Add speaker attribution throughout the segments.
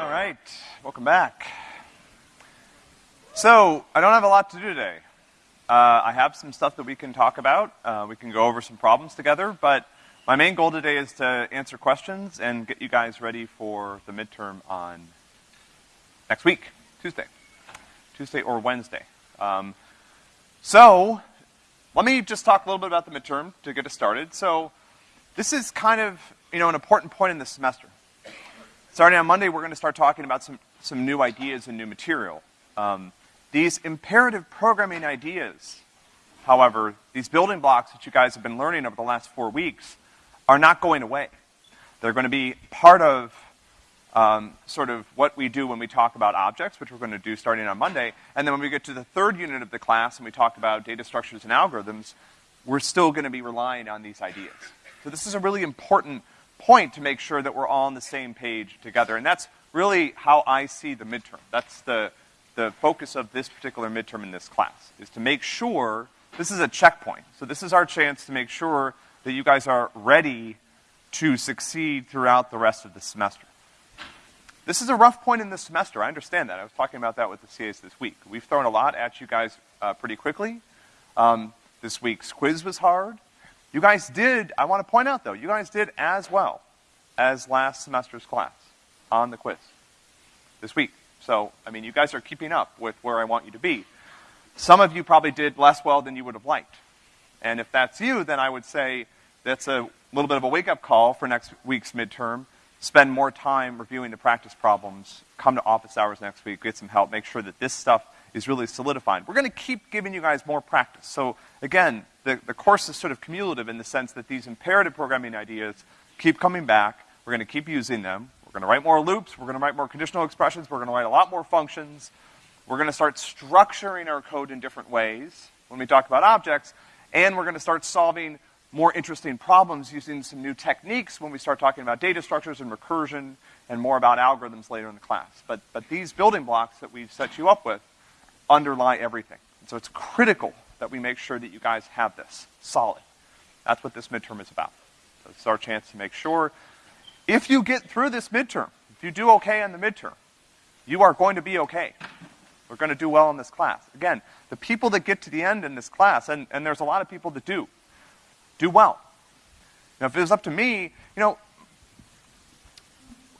Speaker 1: All right, welcome back. So, I don't have a lot to do today. Uh, I have some stuff that we can talk about. Uh, we can go over some problems together, but my main goal today is to answer questions and get you guys ready for the midterm on next week, Tuesday. Tuesday or Wednesday. Um, so, let me just talk a little bit about the midterm to get us started. So, this is kind of, you know, an important point in this semester. Starting on Monday, we're going to start talking about some, some new ideas and new material. Um, these imperative programming ideas, however, these building blocks that you guys have been learning over the last four weeks, are not going away. They're going to be part of um, sort of what we do when we talk about objects, which we're going to do starting on Monday. And then when we get to the third unit of the class and we talk about data structures and algorithms, we're still going to be relying on these ideas. So this is a really important point to make sure that we're all on the same page together. And that's really how I see the midterm. That's the, the focus of this particular midterm in this class, is to make sure, this is a checkpoint. So this is our chance to make sure that you guys are ready to succeed throughout the rest of the semester. This is a rough point in the semester, I understand that. I was talking about that with the CAs this week. We've thrown a lot at you guys uh, pretty quickly. Um, this week's quiz was hard. You guys did, I want to point out though, you guys did as well as last semester's class on the quiz this week. So, I mean, you guys are keeping up with where I want you to be. Some of you probably did less well than you would have liked. And if that's you, then I would say that's a little bit of a wake-up call for next week's midterm. Spend more time reviewing the practice problems. Come to office hours next week, get some help, make sure that this stuff is really solidified. We're gonna keep giving you guys more practice. So again, the, the course is sort of cumulative in the sense that these imperative programming ideas keep coming back. We're going to keep using them. We're going to write more loops. We're going to write more conditional expressions. We're going to write a lot more functions. We're going to start structuring our code in different ways when we talk about objects. And we're going to start solving more interesting problems using some new techniques when we start talking about data structures and recursion and more about algorithms later in the class. But, but these building blocks that we've set you up with underlie everything. And so it's critical that we make sure that you guys have this solid. That's what this midterm is about. So it's our chance to make sure if you get through this midterm, if you do okay in the midterm, you are going to be okay. We're going to do well in this class. Again, the people that get to the end in this class, and, and there's a lot of people that do, do well. Now, if it was up to me, you know,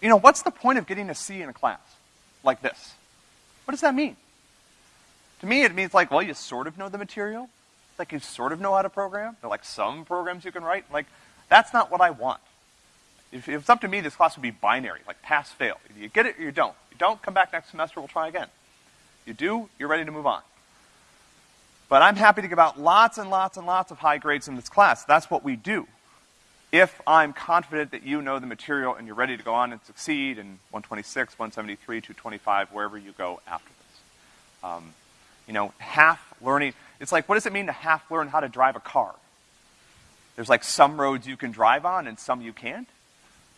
Speaker 1: you know, what's the point of getting a C in a class like this? What does that mean? To me, it means like, well, you sort of know the material. Like, you sort of know how to program. There are like some programs you can write. Like, that's not what I want. If, if it's up to me, this class would be binary, like pass, fail. You get it or you don't. You don't, come back next semester, we'll try again. You do, you're ready to move on. But I'm happy to give out lots and lots and lots of high grades in this class. That's what we do. If I'm confident that you know the material and you're ready to go on and succeed in 126, 173, 225, wherever you go after this. Um, you know, half learning. It's like, what does it mean to half learn how to drive a car? There's like some roads you can drive on and some you can't.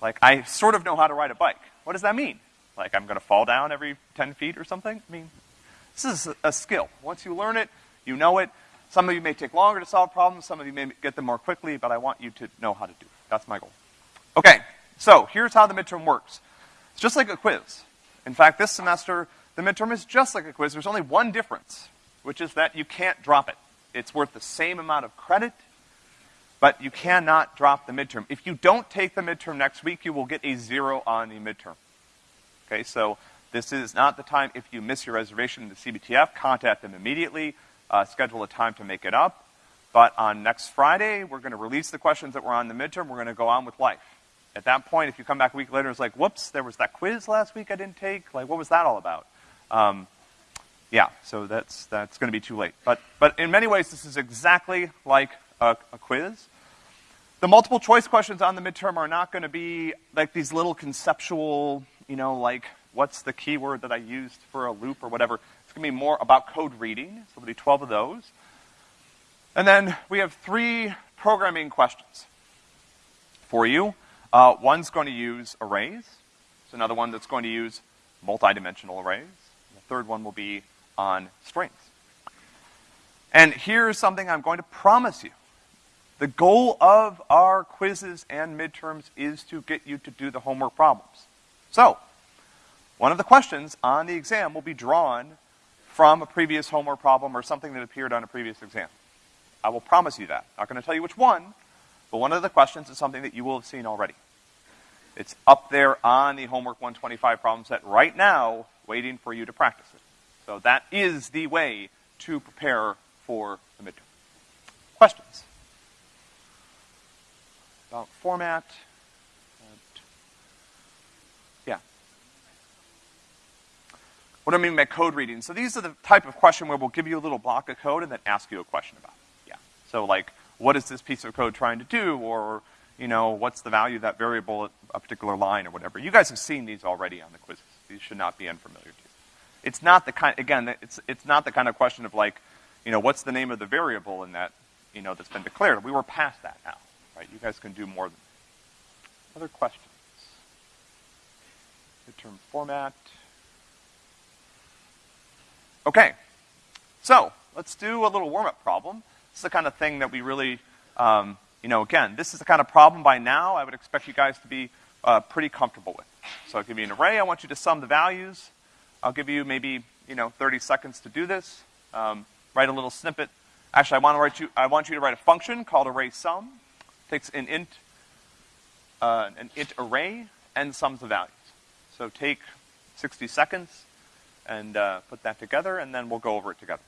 Speaker 1: Like, I sort of know how to ride a bike. What does that mean? Like, I'm gonna fall down every 10 feet or something? I mean, this is a, a skill. Once you learn it, you know it. Some of you may take longer to solve problems, some of you may get them more quickly, but I want you to know how to do it. That's my goal. Okay, so here's how the midterm works. It's just like a quiz. In fact, this semester, the midterm is just like a quiz. There's only one difference, which is that you can't drop it. It's worth the same amount of credit, but you cannot drop the midterm. If you don't take the midterm next week, you will get a zero on the midterm. Okay, so this is not the time, if you miss your reservation in the CBTF, contact them immediately, uh, schedule a time to make it up. But on next Friday, we're gonna release the questions that were on the midterm, we're gonna go on with life. At that point, if you come back a week later, it's like, whoops, there was that quiz last week I didn't take, like, what was that all about? Um, yeah, so that's, that's gonna be too late. But, but in many ways, this is exactly like a, a quiz. The multiple choice questions on the midterm are not gonna be like these little conceptual, you know, like, what's the keyword that I used for a loop or whatever. It's gonna be more about code reading, so there'll be 12 of those. And then we have three programming questions for you. Uh, one's going to use arrays. There's another one that's going to use multidimensional arrays. The third one will be on strings. And here's something I'm going to promise you. The goal of our quizzes and midterms is to get you to do the homework problems. So, One of the questions on the exam will be drawn from a previous homework problem or something that appeared on a previous exam. I will promise you that. Not gonna tell you which one, but one of the questions is something that you will have seen already. It's up there on the homework 125 problem set right now, waiting for you to practice it. So that is the way to prepare for the midterm. Questions? About format? Yeah. What do I mean by code reading? So these are the type of question where we'll give you a little block of code and then ask you a question about it. Yeah. So like, what is this piece of code trying to do? Or, you know, what's the value of that variable at a particular line or whatever. You guys have seen these already on the quizzes. Should not be unfamiliar to you. It's not the kind, again, it's, it's not the kind of question of like, you know, what's the name of the variable in that, you know, that's been declared. We were past that now, right? You guys can do more than that. Other questions? Midterm format. Okay. So, let's do a little warm-up problem. This is the kind of thing that we really, um, you know, again, this is the kind of problem by now I would expect you guys to be uh, pretty comfortable with. So I'll give you an array. I want you to sum the values. I'll give you maybe, you know, 30 seconds to do this. Um, write a little snippet. Actually, I want to write you, I want you to write a function called array sum. Takes an int, uh, an int array and sums the values. So take 60 seconds and uh, put that together, and then we'll go over it together.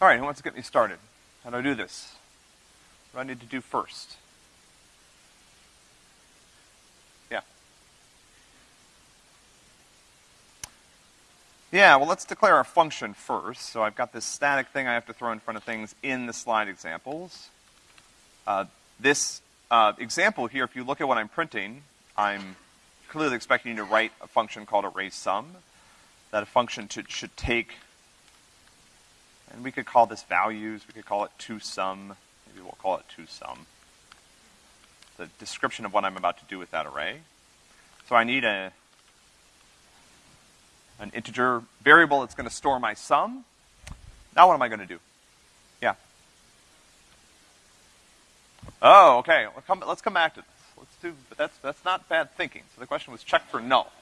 Speaker 1: All right, who wants to get me started? How do I do this? What do I need to do first? Yeah. Yeah, well, let's declare our function first. So I've got this static thing I have to throw in front of things in the slide examples. Uh, this uh, example here, if you look at what I'm printing, I'm clearly expecting you to write a function called array sum. That a function to, should take and we could call this values, we could call it toSum, maybe we'll call it toSum. The description of what I'm about to do with that array. So I need a, an integer variable that's gonna store my sum. Now what am I gonna do? Yeah. Oh, okay, let's come, let's come back to this. Let's do, but that's, that's not bad thinking. So the question was check for null.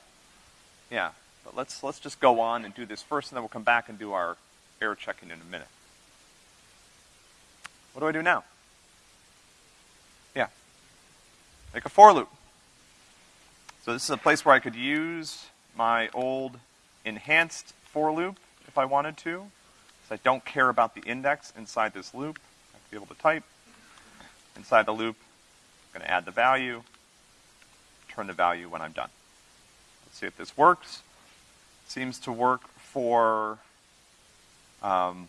Speaker 1: Yeah, but let's, let's just go on and do this first and then we'll come back and do our error checking in a minute. What do I do now? Yeah. Make a for loop. So this is a place where I could use my old enhanced for loop if I wanted to. So I don't care about the index inside this loop. I have to be able to type. Inside the loop, I'm gonna add the value, turn the value when I'm done. Let's see if this works. Seems to work for um,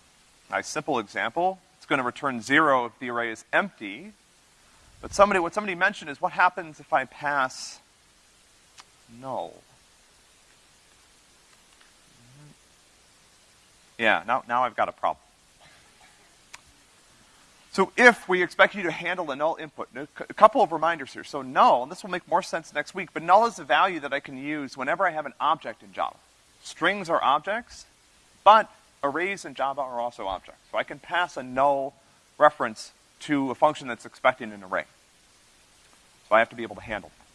Speaker 1: nice simple example. It's going to return zero if the array is empty. But somebody, what somebody mentioned is what happens if I pass null? Yeah, now, now I've got a problem. So if we expect you to handle a null input, a couple of reminders here. So null, and this will make more sense next week, but null is a value that I can use whenever I have an object in Java. Strings are objects, but arrays in Java are also objects. So I can pass a null reference to a function that's expecting an array. So I have to be able to handle that.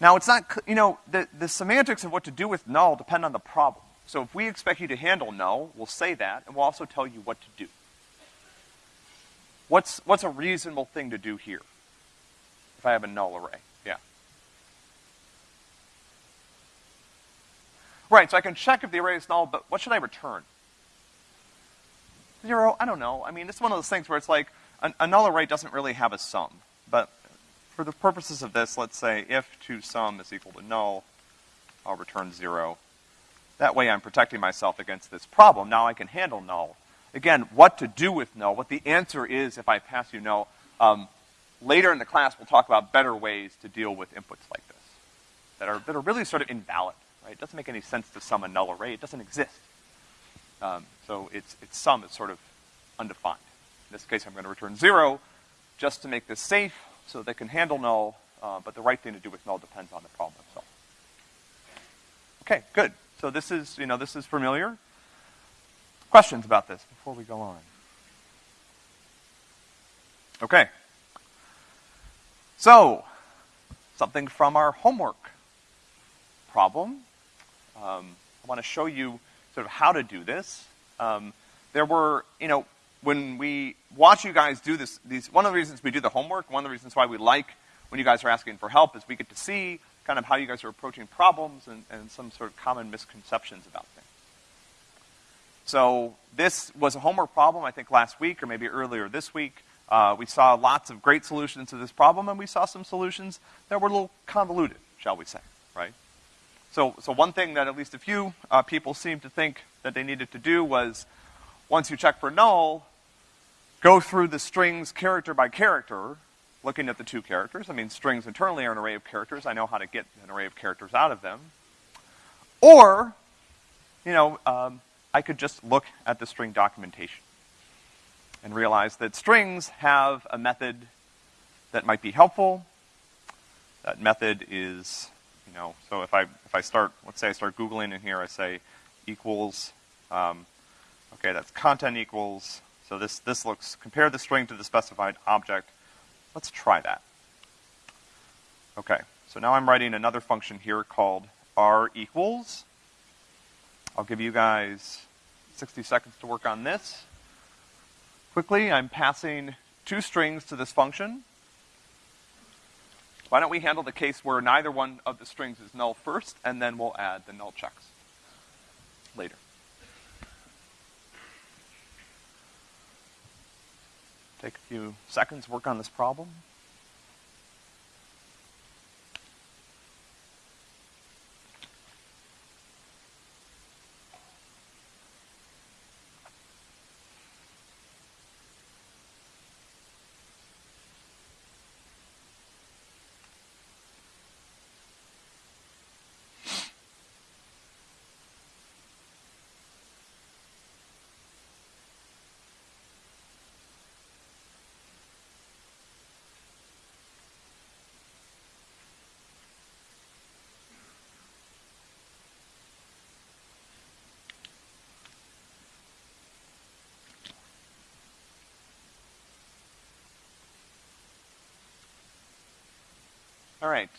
Speaker 1: Now it's not, you know, the, the semantics of what to do with null depend on the problem. So if we expect you to handle null, we'll say that, and we'll also tell you what to do. What's, what's a reasonable thing to do here? If I have a null array, yeah. Right, so I can check if the array is null, but what should I return? Zero, I don't know. I mean, it's one of those things where it's like, a, null array doesn't really have a sum. But for the purposes of this, let's say if to sum is equal to null, I'll return zero. That way I'm protecting myself against this problem. Now I can handle null. Again, what to do with null, what the answer is if I pass you null. Um, later in the class, we'll talk about better ways to deal with inputs like this that are, that are really sort of invalid, right? It doesn't make any sense to sum a null array. It doesn't exist. Um, so its, its sum is sort of undefined. In this case, I'm going to return zero just to make this safe so they can handle null, uh, but the right thing to do with null depends on the problem itself. Okay, good. So this is, you know, this is familiar. Questions about this before we go on? Okay. So, something from our homework problem. Um, I want to show you sort of how to do this. Um, there were, you know, when we watch you guys do this, these, one of the reasons we do the homework, one of the reasons why we like when you guys are asking for help is we get to see kind of how you guys are approaching problems and, and some sort of common misconceptions about things. So this was a homework problem, I think last week or maybe earlier this week. Uh, we saw lots of great solutions to this problem, and we saw some solutions that were a little convoluted, shall we say, right? So, so one thing that at least a few uh, people seemed to think that they needed to do was once you check for null, go through the strings character by character, looking at the two characters. I mean, strings internally are an array of characters. I know how to get an array of characters out of them. Or, you know, um, I could just look at the string documentation and realize that strings have a method that might be helpful. That method is, you know, so if I, if I start, let's say I start Googling in here, I say equals, um, Okay, that's content equals, so this, this looks, compare the string to the specified object. Let's try that. Okay, so now I'm writing another function here called r equals. I'll give you guys 60 seconds to work on this. Quickly, I'm passing two strings to this function. Why don't we handle the case where neither one of the strings is null first, and then we'll add the null checks later. Take a few seconds, work on this problem. All right.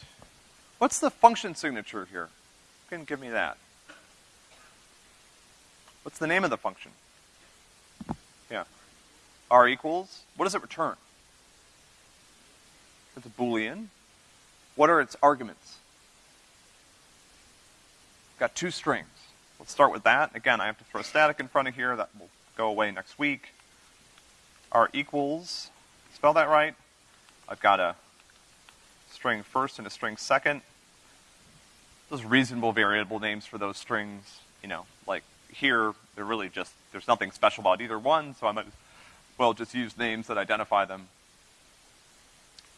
Speaker 1: What's the function signature here? Can give me that? What's the name of the function? Yeah. R equals, what does it return? It's a boolean. What are its arguments? Got two strings. Let's start with that. Again, I have to throw static in front of here. That will go away next week. R equals, spell that right. I've got a string first and a string second. Those reasonable variable names for those strings, you know, like here, they're really just, there's nothing special about either one, so I might well just use names that identify them.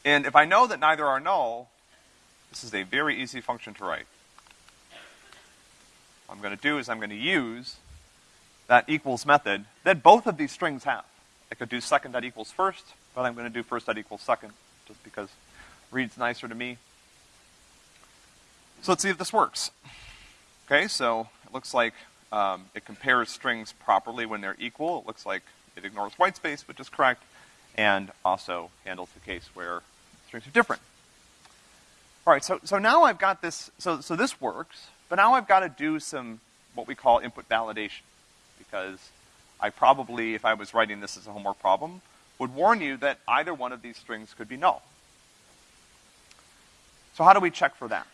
Speaker 1: And if I know that neither are null, this is a very easy function to write. What I'm gonna do is I'm gonna use that equals method that both of these strings have. I could do second that equals first, but I'm gonna do first that equals second, just because reads nicer to me. So let's see if this works. Okay, so it looks like um, it compares strings properly when they're equal. It looks like it ignores white space, which is correct, and also handles the case where strings are different. All right, so, so now I've got this, so, so this works, but now I've got to do some what we call input validation. Because I probably, if I was writing this as a homework problem, would warn you that either one of these strings could be null. So how do we check for that?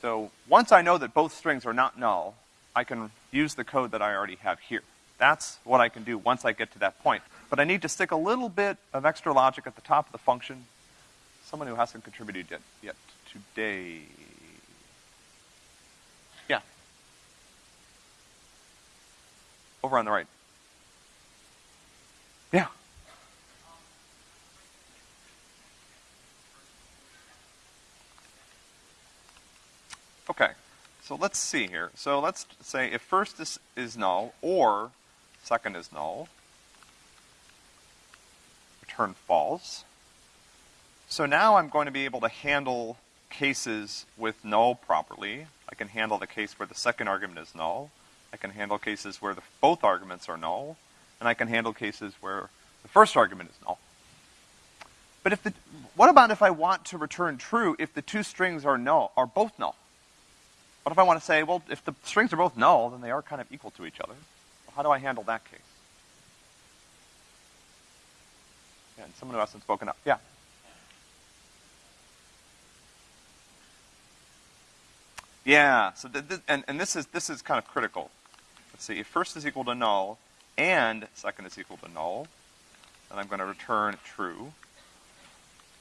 Speaker 1: So once I know that both strings are not null, I can use the code that I already have here. That's what I can do once I get to that point. But I need to stick a little bit of extra logic at the top of the function. Someone who hasn't contributed yet, yet today. Yeah. Over on the right. Yeah. Okay. So let's see here. So let's say if first is, is null or second is null, return false. So now I'm going to be able to handle cases with null properly. I can handle the case where the second argument is null. I can handle cases where the, both arguments are null. And I can handle cases where the first argument is null. But if the, what about if I want to return true if the two strings are null, are both null? What if I want to say, well, if the strings are both null, then they are kind of equal to each other. Well, how do I handle that case? Yeah, and someone who hasn't spoken up. Yeah. Yeah, so th th and, and this is, this is kind of critical. Let's see, if first is equal to null and second is equal to null, then I'm going to return true.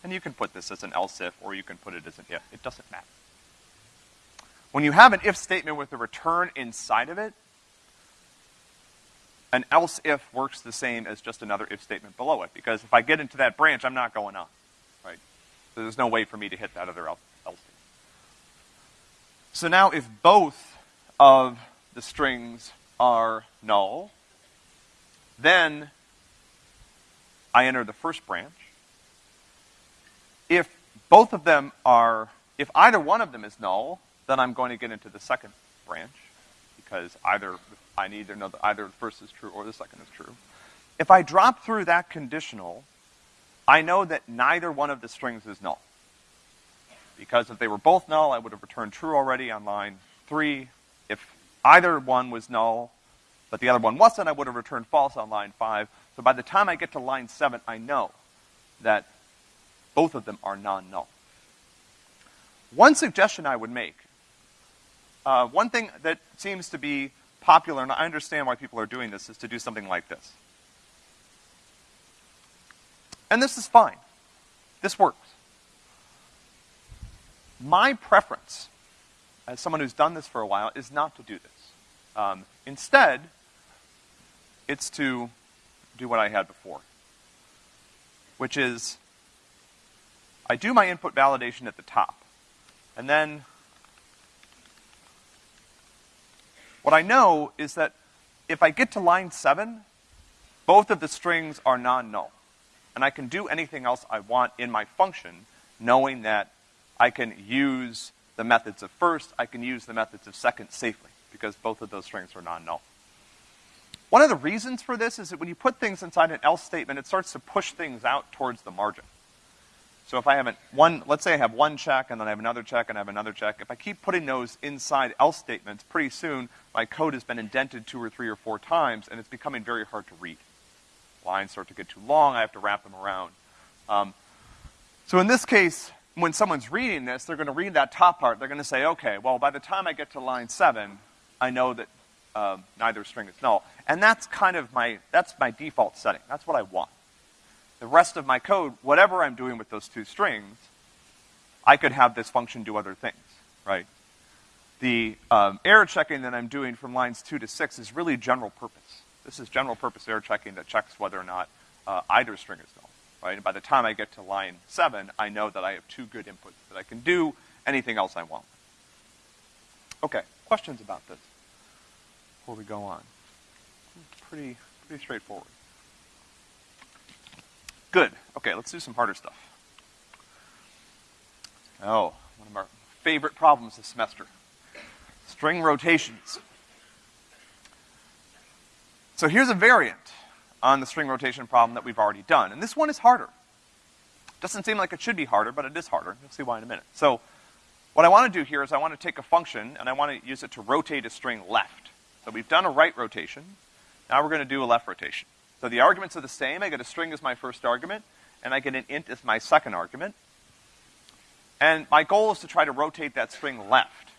Speaker 1: And you can put this as an else if, or you can put it as an if. It doesn't matter. When you have an if statement with a return inside of it, an else if works the same as just another if statement below it, because if I get into that branch, I'm not going on, right? So there's no way for me to hit that other else. So now if both of the strings are null, then I enter the first branch. If both of them are, if either one of them is null, then I'm going to get into the second branch because either, I need to know that either the first is true or the second is true. If I drop through that conditional, I know that neither one of the strings is null because if they were both null, I would have returned true already on line three. If either one was null, but the other one wasn't, I would have returned false on line five. So by the time I get to line seven, I know that both of them are non-null. One suggestion I would make, uh, one thing that seems to be popular, and I understand why people are doing this, is to do something like this. And this is fine. This works. My preference, as someone who's done this for a while, is not to do this. Um, instead, it's to do what I had before, which is I do my input validation at the top, and then what I know is that if I get to line seven, both of the strings are non-null. And I can do anything else I want in my function, knowing that I can use the methods of first, I can use the methods of second safely, because both of those strings are non-null. One of the reasons for this is that when you put things inside an else statement, it starts to push things out towards the margin. So if I have one, let's say I have one check, and then I have another check, and I have another check, if I keep putting those inside else statements, pretty soon my code has been indented two or three or four times, and it's becoming very hard to read. Lines start to get too long, I have to wrap them around. Um, so in this case, when someone's reading this, they're going to read that top part. They're going to say, okay, well, by the time I get to line seven, I know that uh, neither string is null. And that's kind of my, that's my default setting. That's what I want. The rest of my code, whatever I'm doing with those two strings, I could have this function do other things, right? The um, error checking that I'm doing from lines two to six is really general purpose. This is general purpose error checking that checks whether or not uh, either string is null right? And by the time I get to line seven, I know that I have two good inputs, that I can do anything else I want. Okay, questions about this before we go on? Pretty, pretty straightforward. Good. Okay, let's do some harder stuff. Oh, one of our favorite problems this semester. String rotations. So here's a variant on the string rotation problem that we've already done. And this one is harder. Doesn't seem like it should be harder, but it is harder. You'll see why in a minute. So, What I wanna do here is I wanna take a function and I wanna use it to rotate a string left. So we've done a right rotation. Now we're gonna do a left rotation. So the arguments are the same. I get a string as my first argument, and I get an int as my second argument. And my goal is to try to rotate that string left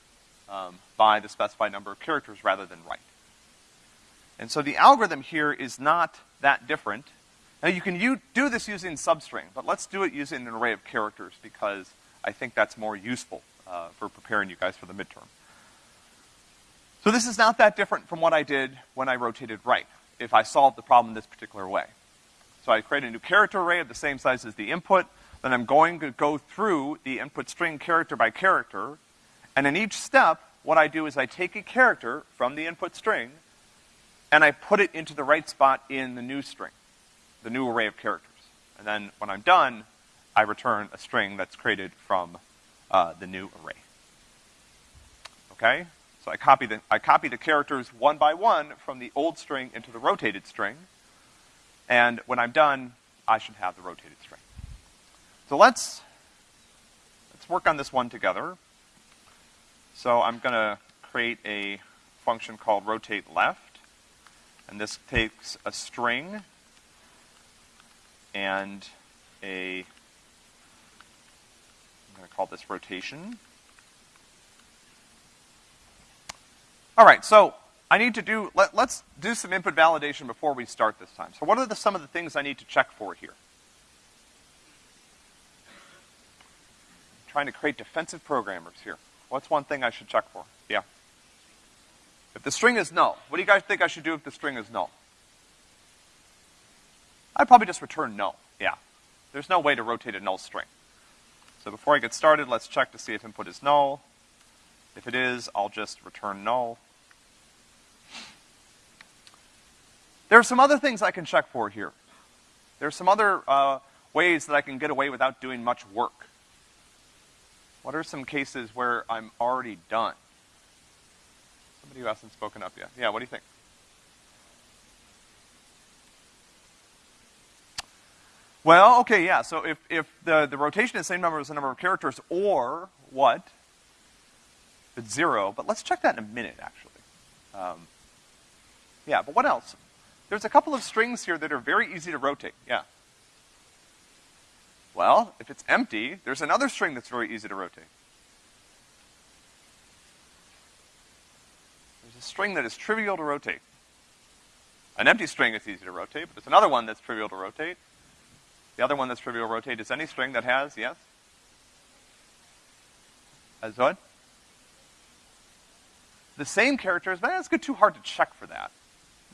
Speaker 1: um, by the specified number of characters rather than right. And so the algorithm here is not that different. Now you can do this using substring, but let's do it using an array of characters because I think that's more useful uh, for preparing you guys for the midterm. So this is not that different from what I did when I rotated right, if I solve the problem this particular way. So I create a new character array of the same size as the input, then I'm going to go through the input string character by character, and in each step, what I do is I take a character from the input string, and I put it into the right spot in the new string, the new array of characters. And then when I'm done, I return a string that's created from uh, the new array. Okay? So I copy the, I copy the characters one by one from the old string into the rotated string, and when I'm done, I should have the rotated string. So let's, let's work on this one together. So I'm gonna create a function called rotate left, and this takes a string and a, I'm gonna call this rotation. All right, so I need to do, let, us do some input validation before we start this time. So what are the, some of the things I need to check for here? trying to create defensive programmers here. What's one thing I should check for? Yeah. If the string is null, what do you guys think I should do if the string is null? I'd probably just return null, yeah. There's no way to rotate a null string. So before I get started, let's check to see if input is null. If it is, I'll just return null. There are some other things I can check for here. There are some other uh, ways that I can get away without doing much work. What are some cases where I'm already done? Somebody who hasn't spoken up yet. Yeah, what do you think? Well, okay, yeah, so if, if the, the rotation is the same number as the number of characters, or what? It's zero, but let's check that in a minute, actually. Um, yeah, but what else? There's a couple of strings here that are very easy to rotate, yeah. Well, if it's empty, there's another string that's very easy to rotate. There's a string that is trivial to rotate. An empty string is easy to rotate, but there's another one that's trivial to rotate. The other one that's trivial to rotate is any string that has, yes? As what? The same characters, but good too hard to check for that.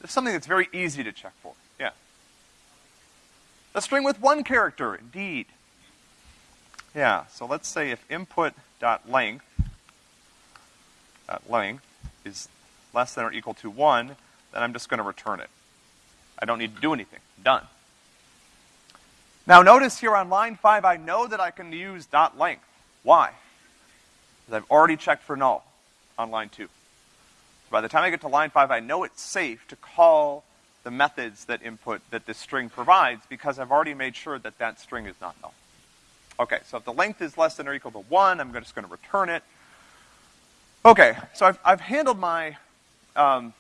Speaker 1: It's something that's very easy to check for. Yeah. A string with one character, indeed. Yeah, so let's say if input.length length is less than or equal to 1, then I'm just going to return it. I don't need to do anything. Done. Now notice here on line 5, I know that I can use dot length. Why? Because I've already checked for null on line 2 by the time I get to line five, I know it's safe to call the methods that input, that this string provides, because I've already made sure that that string is not null. Okay, so if the length is less than or equal to one, I'm just gonna return it. Okay, so I've, I've handled my, um,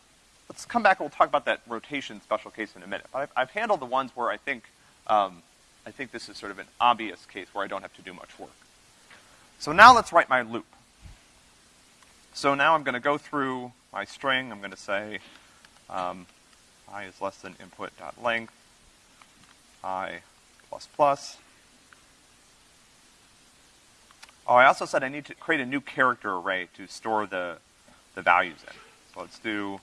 Speaker 1: let's come back and we'll talk about that rotation special case in a minute. But I've, I've handled the ones where I think, um, I think this is sort of an obvious case where I don't have to do much work. So now let's write my loop. So now I'm gonna go through my string, I'm gonna say, um, i is less than input dot length, i plus plus. Oh, I also said I need to create a new character array to store the, the values in. So let's do,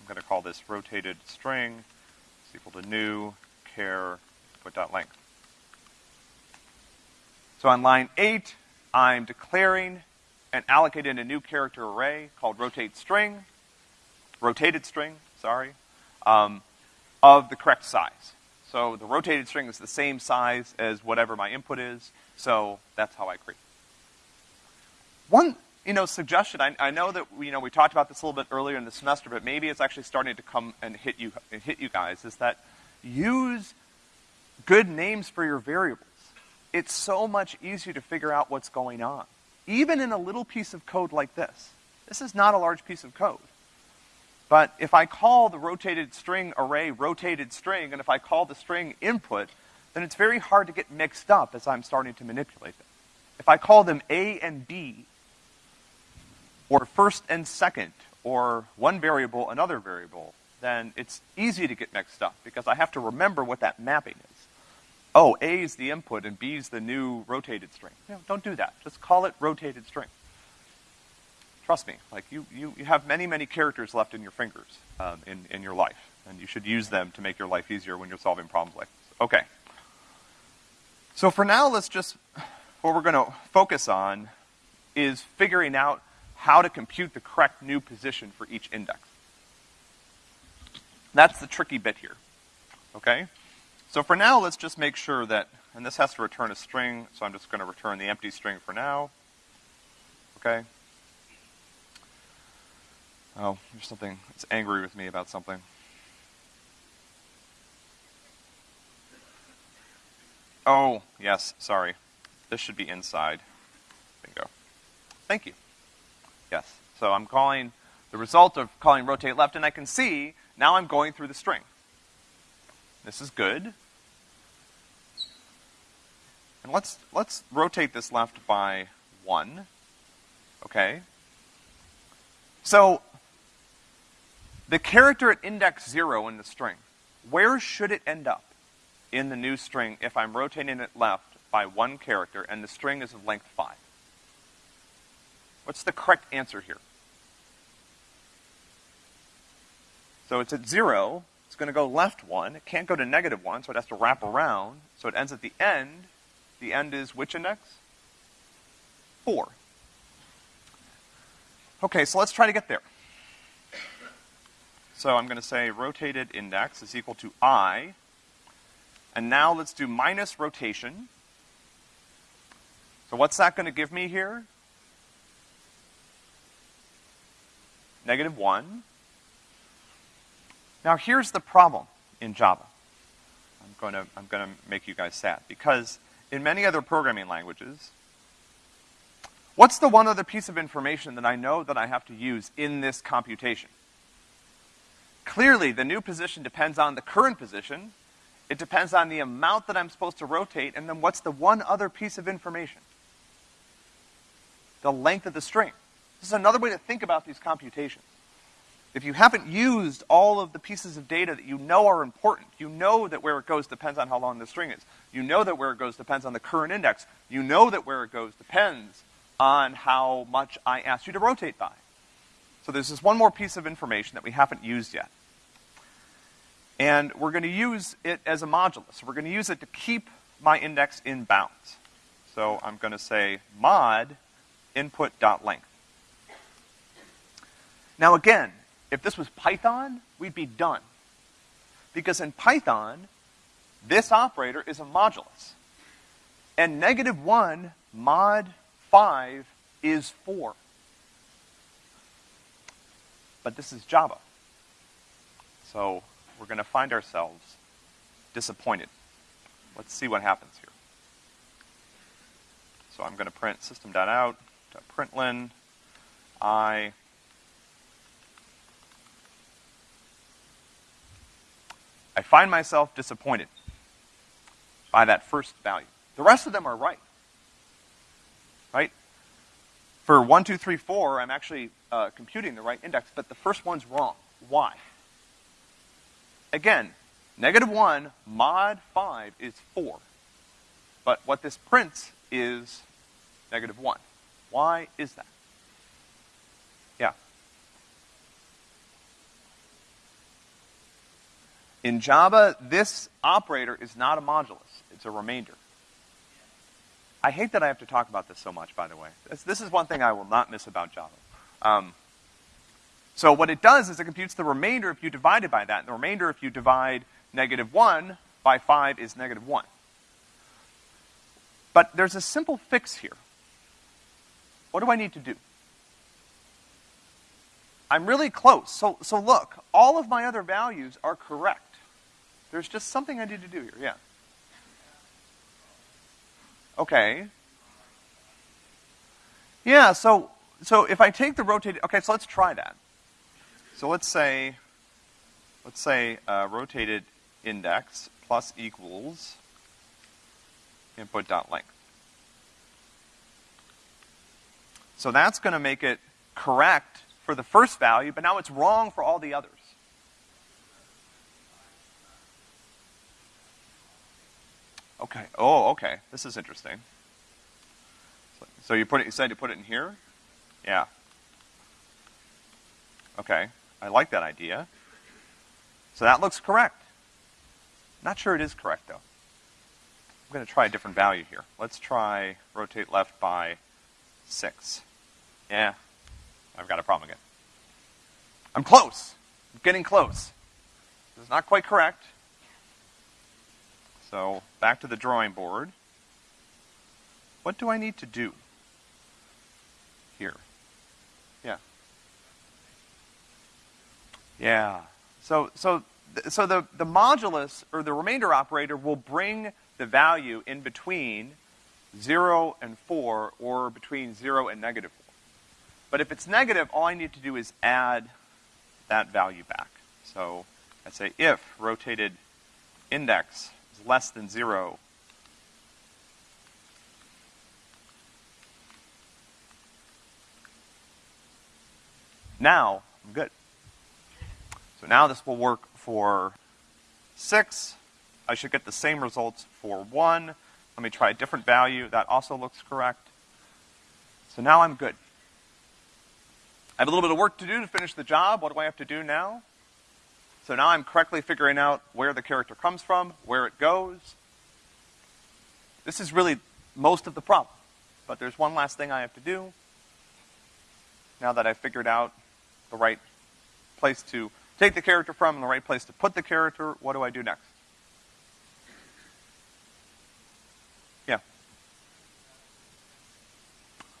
Speaker 1: I'm gonna call this rotated string, equal to new char input dot length. So on line eight, I'm declaring and allocating a new character array called rotate string, rotated string, sorry, um, of the correct size. So the rotated string is the same size as whatever my input is, so that's how I create. One, you know, suggestion, I, I know that, you know, we talked about this a little bit earlier in the semester, but maybe it's actually starting to come and hit you, hit you guys, is that use good names for your variables. it's so much easier to figure out what's going on. Even in a little piece of code like this. This is not a large piece of code. But if I call the rotated string array rotated string, and if I call the string input, then it's very hard to get mixed up as I'm starting to manipulate them. If I call them A and B, or first and second, or one variable, another variable, then it's easy to get mixed up because I have to remember what that mapping is. Oh, A is the input and B is the new rotated string. Don't do that. Just call it rotated string. Trust me, like you, you, you have many, many characters left in your fingers um, in, in your life, and you should use them to make your life easier when you're solving problems like this. Okay. So for now, let's just, what we're going to focus on is figuring out how to compute the correct new position for each index. That's the tricky bit here, okay? So for now, let's just make sure that, and this has to return a string, so I'm just going to return the empty string for now, okay? Oh, there's something, it's angry with me about something. Oh, yes, sorry. This should be inside. Bingo. Thank you. Yes. So I'm calling the result of calling rotate left, and I can see now I'm going through the string. This is good. And let's, let's rotate this left by one. Okay? So, the character at index zero in the string, where should it end up in the new string if I'm rotating it left by one character and the string is of length five? What's the correct answer here? So it's at zero, it's gonna go left one, it can't go to negative one, so it has to wrap around, so it ends at the end. The end is which index? Four. Okay, so let's try to get there. So I'm going to say rotated index is equal to i. And now let's do minus rotation. So what's that going to give me here? Negative 1. Now here's the problem in Java. I'm going to, I'm going to make you guys sad. Because in many other programming languages, what's the one other piece of information that I know that I have to use in this computation? Clearly, the new position depends on the current position. It depends on the amount that I'm supposed to rotate, and then what's the one other piece of information? The length of the string. This is another way to think about these computations. If you haven't used all of the pieces of data that you know are important, you know that where it goes depends on how long the string is. You know that where it goes depends on the current index. You know that where it goes depends on how much I asked you to rotate by. So there's this one more piece of information that we haven't used yet. And we're going to use it as a modulus. We're going to use it to keep my index in bounds. So I'm going to say mod input.length. Now again, if this was Python, we'd be done. Because in Python, this operator is a modulus. And negative one mod five is four. But this is Java. So we're going to find ourselves disappointed. Let's see what happens here. So I'm going to print system.out.println i, I find myself disappointed by that first value. The rest of them are right. Right? For 1, 2, 3, 4, I'm actually uh, computing the right index, but the first one's wrong. Why? Again, negative 1 mod 5 is 4. But what this prints is negative 1. Why is that? Yeah. In Java, this operator is not a modulus. It's a remainder. I hate that I have to talk about this so much, by the way. This, this is one thing I will not miss about Java. Um, so what it does is it computes the remainder if you divide it by that. And the remainder if you divide negative 1 by 5 is negative 1. But there's a simple fix here. What do I need to do? I'm really close. So, so look, all of my other values are correct. There's just something I need to do here, yeah. Okay. Yeah, so, so if I take the rotated, okay, so let's try that. So let's say, let's say, uh, rotated index plus equals input dot length. So that's gonna make it correct for the first value, but now it's wrong for all the others. Okay. Oh, okay. This is interesting. So, you put it, you said to put it in here? Yeah. Okay. I like that idea. So that looks correct. Not sure it is correct though. I'm gonna try a different value here. Let's try rotate left by six. Yeah. I've got a problem again. I'm close. I'm getting close. This is not quite correct. So back to the drawing board. What do I need to do here? Yeah. Yeah. So so so the the modulus or the remainder operator will bring the value in between 0 and 4 or between 0 and negative 4. But if it's negative, all I need to do is add that value back. So I say if rotated index is less than 0, now I'm good. So now this will work for 6. I should get the same results for 1. Let me try a different value. That also looks correct. So now I'm good. I have a little bit of work to do to finish the job. What do I have to do now? So now I'm correctly figuring out where the character comes from, where it goes. This is really most of the problem. But there's one last thing I have to do. Now that I've figured out the right place to take the character from and the right place to put the character, what do I do next? Yeah.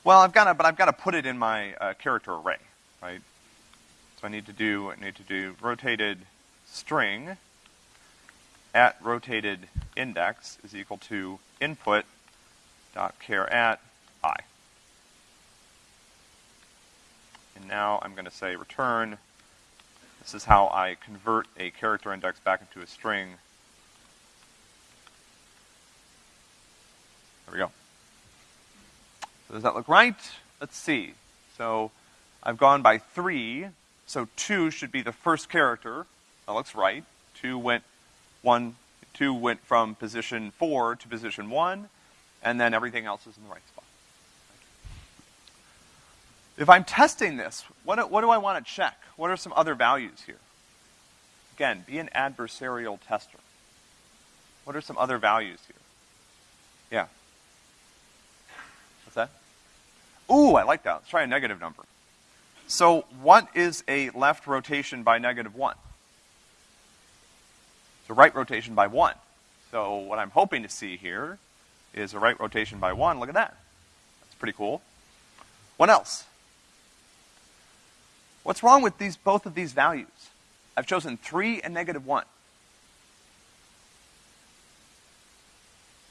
Speaker 1: Well, I've got to, but I've got to put it in my uh, character array, right? So I need to do, I need to do rotated string at rotated index is equal to input dot char at i. And now I'm going to say return. This is how I convert a character index back into a string. There we go. So does that look right? Let's see. So I've gone by three, so two should be the first character. That looks right. Two went one, two went from position four to position one, and then everything else is in the right spot. If I'm testing this, what, what do I want to check? What are some other values here? Again, be an adversarial tester. What are some other values here? Yeah. What's that? Ooh, I like that. Let's try a negative number. So what is a left rotation by negative one? A right rotation by one. So what I'm hoping to see here is a right rotation by one. Look at that. That's pretty cool. What else? What's wrong with these, both of these values? I've chosen three and negative one.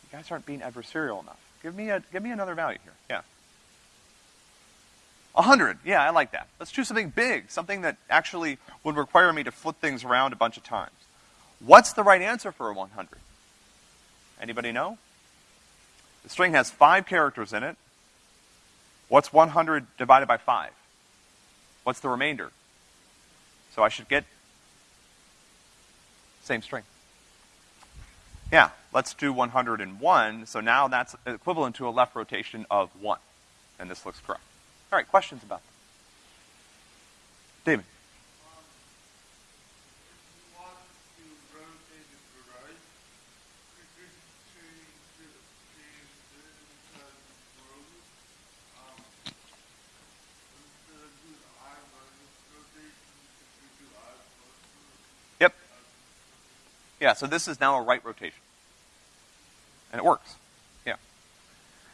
Speaker 1: You guys aren't being adversarial enough. Give me a, give me another value here. Yeah. A hundred. Yeah, I like that. Let's choose something big, something that actually would require me to flip things around a bunch of times. What's the right answer for a 100? Anybody know? The string has five characters in it. What's 100 divided by five? What's the remainder? So I should get same string. Yeah, let's do 101. So now that's equivalent to a left rotation of 1. And this looks correct. All right, questions about that? David. Yeah, so this is now a right rotation. And it works. Yeah.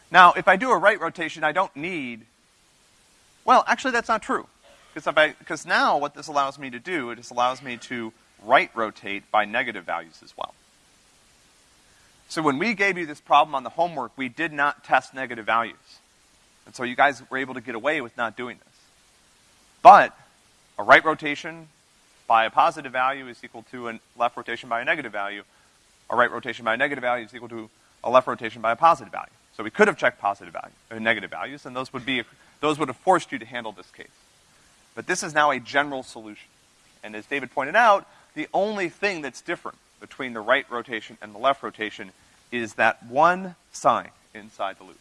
Speaker 1: Now, if I do a right rotation, I don't need, well, actually that's not true. Because now what this allows me to do, it just allows me to right rotate by negative values as well. So when we gave you this problem on the homework, we did not test negative values. And so you guys were able to get away with not doing this. But a right rotation by a positive value is equal to a left rotation by a negative value. A right rotation by a negative value is equal to a left rotation by a positive value. So we could have checked positive value, or negative values, and those would be, those would have forced you to handle this case. But this is now a general solution. And as David pointed out, the only thing that's different between the right rotation and the left rotation is that one sign inside the loop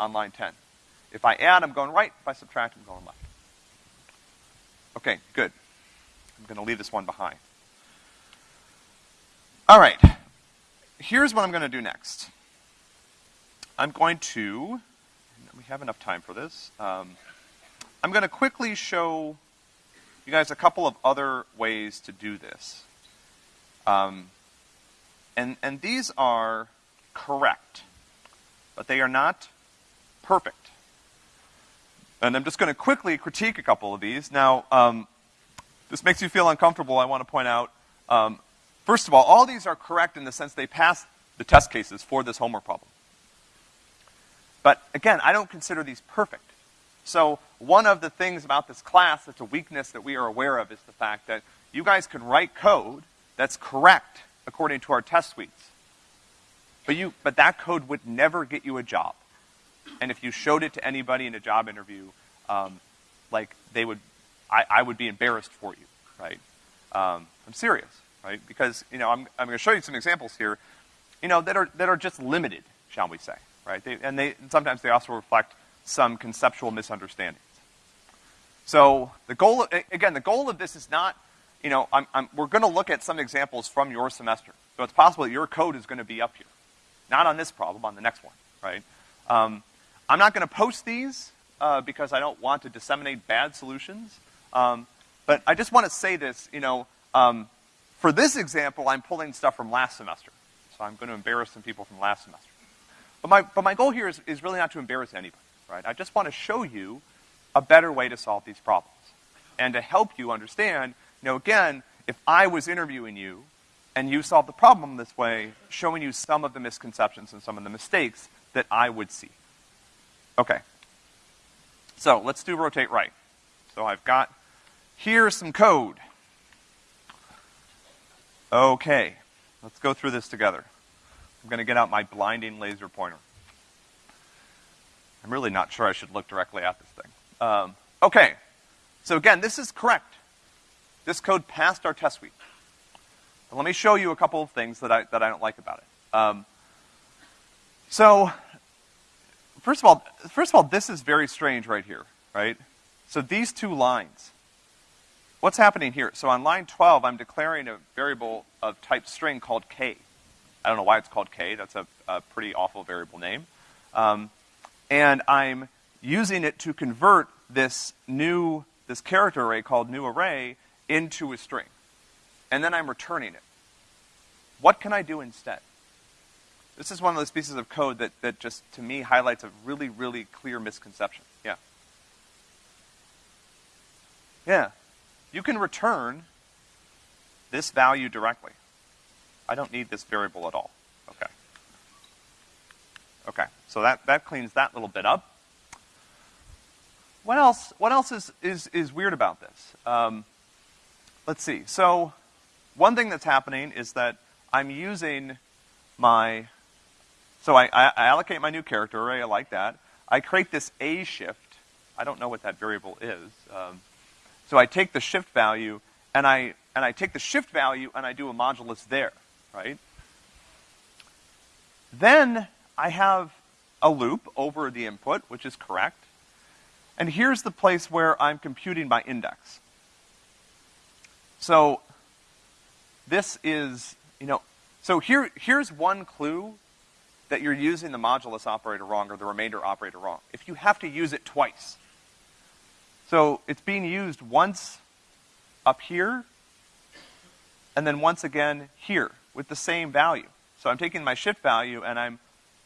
Speaker 1: on line 10. If I add, I'm going right. If I subtract, I'm going left. Okay, good. I'm going to leave this one behind. All right. Here's what I'm going to do next. I'm going to, we have enough time for this. Um, I'm going to quickly show you guys a couple of other ways to do this. Um, and, and these are correct, but they are not perfect. And I'm just going to quickly critique a couple of these. Now, um, this makes you feel uncomfortable, I want to point out. Um, first of all, all these are correct in the sense they pass the test cases for this homework problem. But again, I don't consider these perfect. So one of the things about this class that's a weakness that we are aware of is the fact that you guys can write code that's correct according to our test suites. But you, but that code would never get you a job. And if you showed it to anybody in a job interview, um, like they would, I, I would be embarrassed for you, right? Um, I'm serious, right? Because, you know, I'm, I'm gonna show you some examples here, you know, that are, that are just limited, shall we say, right? They, and they, sometimes they also reflect some conceptual misunderstandings. So the goal, of, again, the goal of this is not, you know, I'm, I'm, we're going to look at some examples from your semester. So it's possible that your code is going to be up here. Not on this problem, on the next one, right? Um, I'm not going to post these uh, because I don't want to disseminate bad solutions. Um, but I just want to say this, you know, um, for this example, I'm pulling stuff from last semester. So I'm going to embarrass some people from last semester. But my, but my goal here is, is really not to embarrass anybody right? I just want to show you a better way to solve these problems. And to help you understand, you know, again, if I was interviewing you and you solved the problem this way, showing you some of the misconceptions and some of the mistakes that I would see. Okay. So let's do rotate right. So I've got, here's some code. Okay. Let's go through this together. I'm gonna get out my blinding laser pointer. I'm really not sure I should look directly at this thing. Um, okay. So again, this is correct. This code passed our test suite. But let me show you a couple of things that I, that I don't like about it. Um, so, first of all, first of all, this is very strange right here, right? So these two lines, what's happening here? So on line 12, I'm declaring a variable of type string called k. I don't know why it's called k. That's a, a pretty awful variable name. Um, and I'm using it to convert this new, this character array called new array into a string. And then I'm returning it. What can I do instead? This is one of those pieces of code that, that just, to me, highlights a really, really clear misconception. Yeah. Yeah. You can return this value directly. I don't need this variable at all. Okay. Okay, so that, that cleans that little bit up. What else, what else is, is, is weird about this? Um, let's see. So, one thing that's happening is that I'm using my, so I, I, I allocate my new character array, I like that. I create this A shift. I don't know what that variable is. Um, so I take the shift value and I, and I take the shift value and I do a modulus there, right? Then I have a loop over the input, which is correct. And here's the place where I'm computing my index. So this is, you know, so here, here's one clue that you're using the modulus operator wrong or the remainder operator wrong. If you have to use it twice. So it's being used once up here, and then once again here with the same value. So I'm taking my shift value and I'm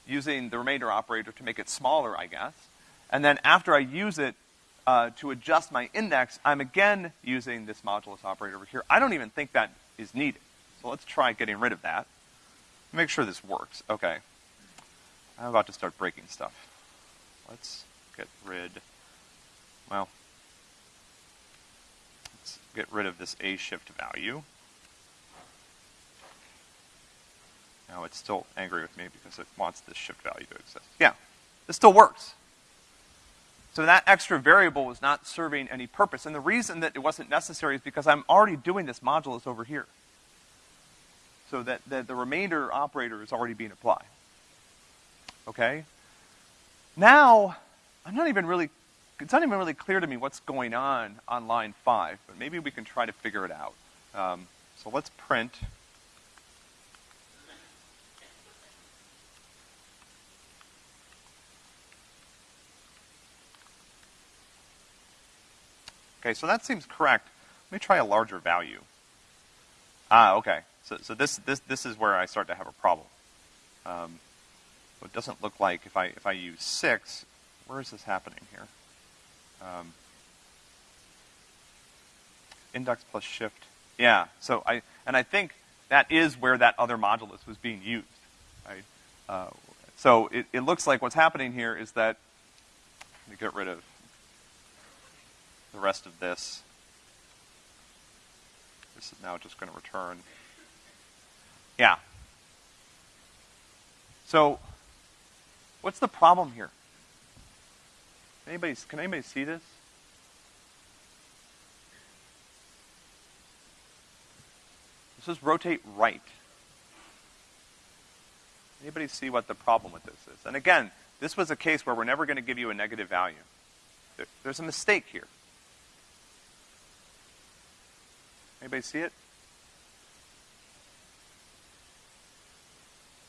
Speaker 1: using the remainder operator to make it smaller, I guess. And then after I use it uh, to adjust my index, I'm again using this modulus operator over here. I don't even think that is needed. So let's try getting rid of that. make sure this works. Okay. I'm about to start breaking stuff. Let's get rid, well, get rid of this A shift value. Now it's still angry with me because it wants this shift value to exist. Yeah, this still works. So that extra variable was not serving any purpose. And the reason that it wasn't necessary is because I'm already doing this modulus over here. So that, that the remainder operator is already being applied. Okay? Now, I'm not even really, it's not even really clear to me what's going on on line five, but maybe we can try to figure it out. Um, so let's print Okay, so that seems correct. Let me try a larger value. Ah, okay. So, so this, this, this is where I start to have a problem. Um, so it doesn't look like if I, if I use six, where is this happening here? Um, index plus shift. Yeah, so I, and I think that is where that other modulus was being used, right? Uh, so it, it looks like what's happening here is that, let me get rid of the rest of this. This is now just going to return. Yeah. So, what's the problem here? Anybody, can anybody see this? This is rotate right. Anybody see what the problem with this is? And again, this was a case where we're never going to give you a negative value. There, there's a mistake here. Anybody see it?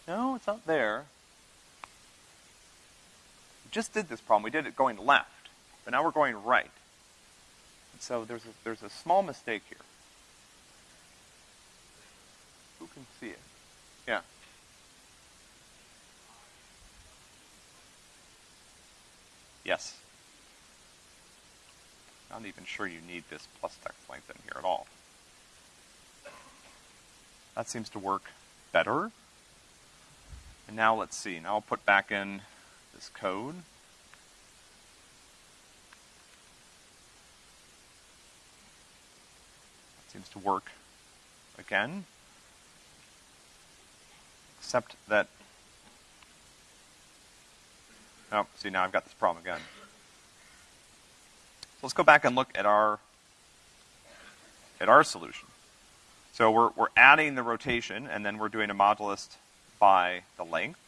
Speaker 1: No, it's not there. Just did this problem. We did it going left, but now we're going right. And so there's a, there's a small mistake here. Who can see it? Yeah. Yes. Not even sure you need this plus text length in here at all. That seems to work better. And now let's see. Now I'll put back in this code. That seems to work again. Except that, oh, see now I've got this problem again. So let's go back and look at our, at our solution. So we're, we're adding the rotation, and then we're doing a modulus by the length.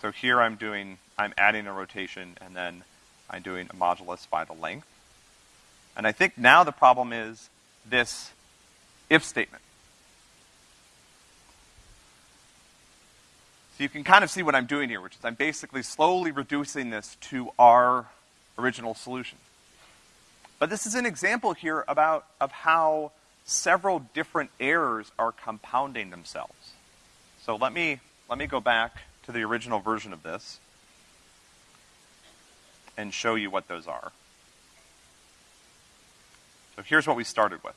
Speaker 1: So here I'm doing, I'm adding a rotation, and then I'm doing a modulus by the length. And I think now the problem is this if statement. So you can kind of see what I'm doing here, which is I'm basically slowly reducing this to our original solution. But this is an example here about, of how several different errors are compounding themselves. So let me, let me go back to the original version of this and show you what those are. So here's what we started with.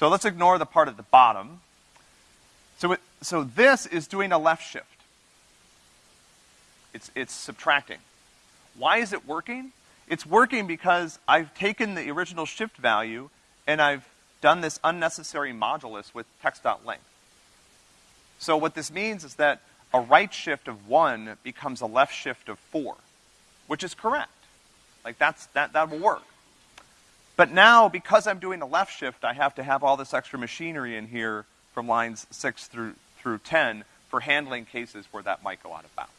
Speaker 1: So let's ignore the part at the bottom. So, it, so this is doing a left shift. It's, it's subtracting. Why is it working? It's working because I've taken the original shift value and I've done this unnecessary modulus with text.length. So what this means is that a right shift of one becomes a left shift of four, which is correct. Like that's, that, that will work. But now, because I'm doing a left shift, I have to have all this extra machinery in here from lines six through, through 10 for handling cases where that might go out of bounds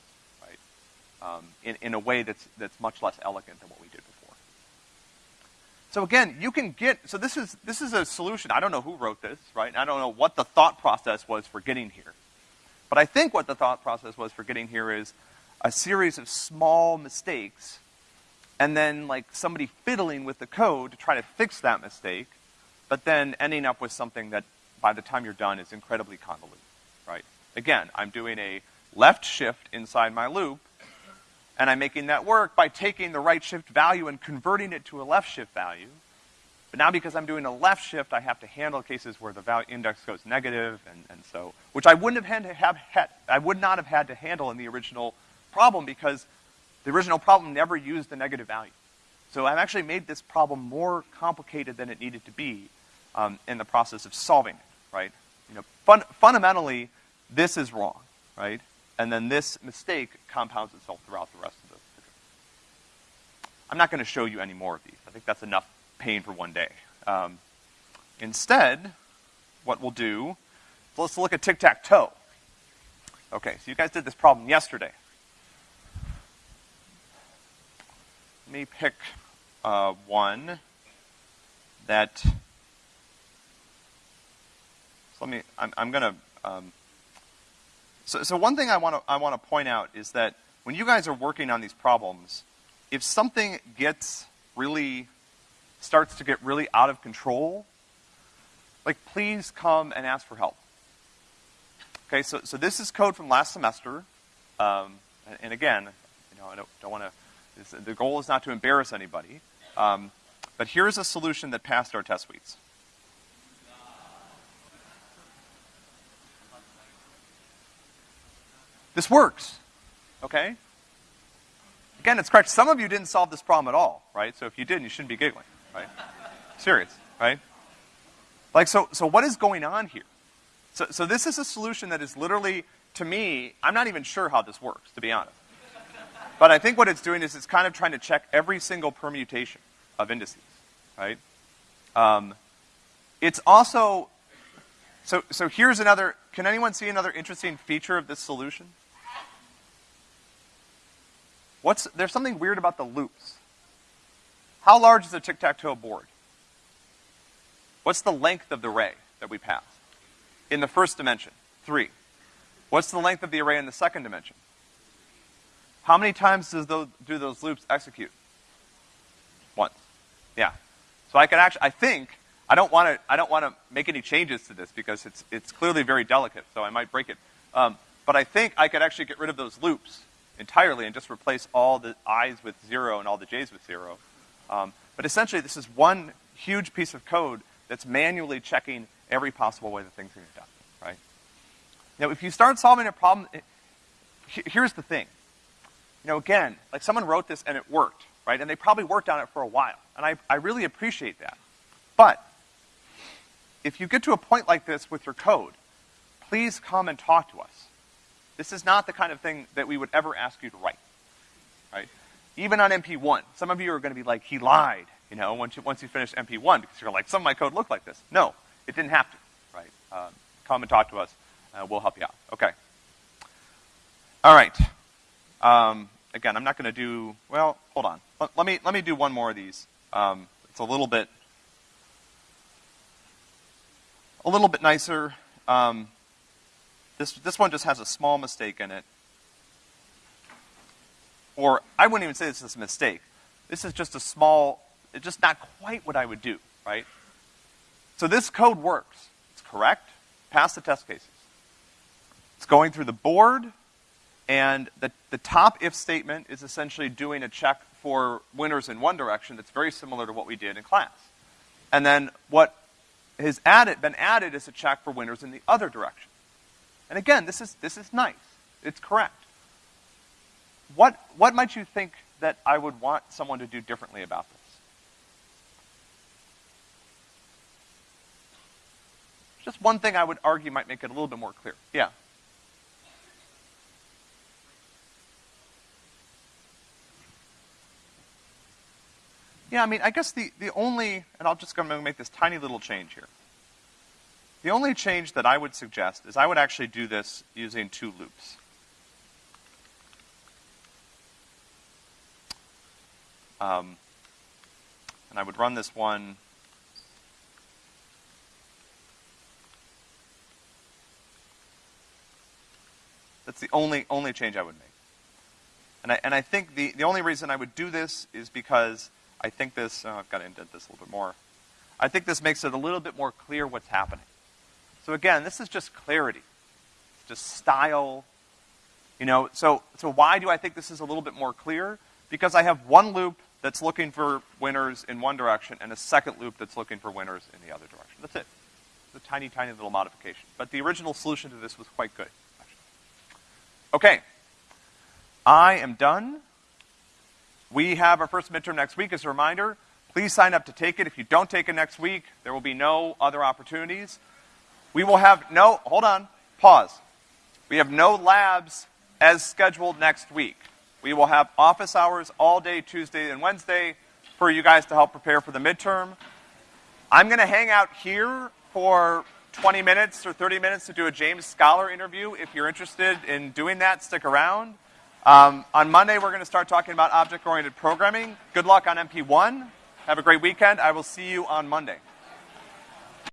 Speaker 1: um, in, in a way that's, that's much less elegant than what we did before. So again, you can get, so this is, this is a solution. I don't know who wrote this, right? I don't know what the thought process was for getting here. But I think what the thought process was for getting here is a series of small mistakes and then like somebody fiddling with the code to try to fix that mistake, but then ending up with something that by the time you're done is incredibly convoluted, right? Again, I'm doing a left shift inside my loop, and I'm making that work by taking the right shift value and converting it to a left shift value. But now because I'm doing a left shift, I have to handle cases where the value index goes negative, and, and so, which I wouldn't have had to have, had, I would not have had to handle in the original problem because the original problem never used the negative value. So I've actually made this problem more complicated than it needed to be um, in the process of solving it, right? You know, fun fundamentally, this is wrong, right? And then this mistake compounds itself throughout the rest of the. I'm not going to show you any more of these. I think that's enough pain for one day. Um, instead, what we'll do, let's look at tic-tac-toe. Okay, so you guys did this problem yesterday. Let me pick uh, one that, so let me, I'm, I'm gonna, um, so, so one thing I want to I want to point out is that when you guys are working on these problems, if something gets really starts to get really out of control, like please come and ask for help. Okay, so, so this is code from last semester. Um, and, and, again, you know, I don't, don't want to, the goal is not to embarrass anybody. Um, but here's a solution that passed our test suites. This works, okay? Again, it's correct. Some of you didn't solve this problem at all, right? So if you didn't, you shouldn't be giggling right? Serious, right? Like, so, so what is going on here? So, so this is a solution that is literally, to me, I'm not even sure how this works, to be honest. But I think what it's doing is it's kind of trying to check every single permutation of indices, right? Um, it's also, so, so here's another, can anyone see another interesting feature of this solution? What's, there's something weird about the loops. How large is a tic-tac-toe board? What's the length of the array that we pass? In the first dimension, three. What's the length of the array in the second dimension? How many times does those, do those loops execute? Once. Yeah. So I can actually, I think, I don't want to, I don't want to make any changes to this because it's, it's clearly very delicate, so I might break it. Um, but I think I could actually get rid of those loops entirely and just replace all the i's with zero and all the j's with zero. Um, but essentially, this is one huge piece of code that's manually checking every possible way that things are done, right? Now, if you start solving a problem, it, here's the thing. You know, again, like someone wrote this and it worked, right? And they probably worked on it for a while. And I, I really appreciate that. But, if you get to a point like this with your code, please come and talk to us. This is not the kind of thing that we would ever ask you to write, right? Even on MP1, some of you are going to be like, he lied, you know, once you, once you finish MP1, because you're like, some of my code looked like this. No, it didn't have to, right? Uh, come and talk to us. Uh, we'll help you out. Okay. All right. Um, again, I'm not going to do, well, hold on. Let, let, me, let me do one more of these. Um, it's a little bit, a little bit nicer. This, this one just has a small mistake in it or I wouldn't even say this is a mistake. This is just a small, it's just not quite what I would do, right? So this code works. It's correct. Pass the test cases. It's going through the board, and the, the top if statement is essentially doing a check for winners in one direction that's very similar to what we did in class. And then what has added, been added is a check for winners in the other direction. And again, this is, this is nice. It's correct what, what might you think that I would want someone to do differently about this? Just one thing I would argue might make it a little bit more clear. Yeah. Yeah, I mean, I guess the, the only, and I'll just go and make this tiny little change here. The only change that I would suggest is I would actually do this using two loops. Um, and I would run this one That's the only, only change I would make. And I, and I think the, the only reason I would do this is because I think this, oh, I've got to indent this a little bit more. I think this makes it a little bit more clear what's happening. So again, this is just clarity. It's just style. You know, so, so why do I think this is a little bit more clear? Because I have one loop that's looking for winners in one direction and a second loop that's looking for winners in the other direction. That's it. It's a tiny, tiny little modification. But the original solution to this was quite good, actually. Okay. I am done. We have our first midterm next week. As a reminder, please sign up to take it. If you don't take it next week, there will be no other opportunities. We will have no, hold on, pause. We have no labs as scheduled next week. We will have office hours all day Tuesday and Wednesday for you guys to help prepare for the midterm. I'm gonna hang out here for 20 minutes or 30 minutes to do a James Scholar interview. If you're interested in doing that, stick around. Um, on Monday, we're gonna start talking about object-oriented programming. Good luck on MP1. Have a great weekend. I will see you on Monday.